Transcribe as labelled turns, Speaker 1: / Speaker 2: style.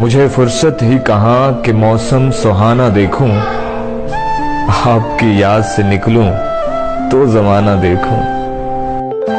Speaker 1: मुझे फुर्सत ही कहा कि मौसम सुहाना देखूँ। आपकी याद से निकलूं तो जमाना देखूँ।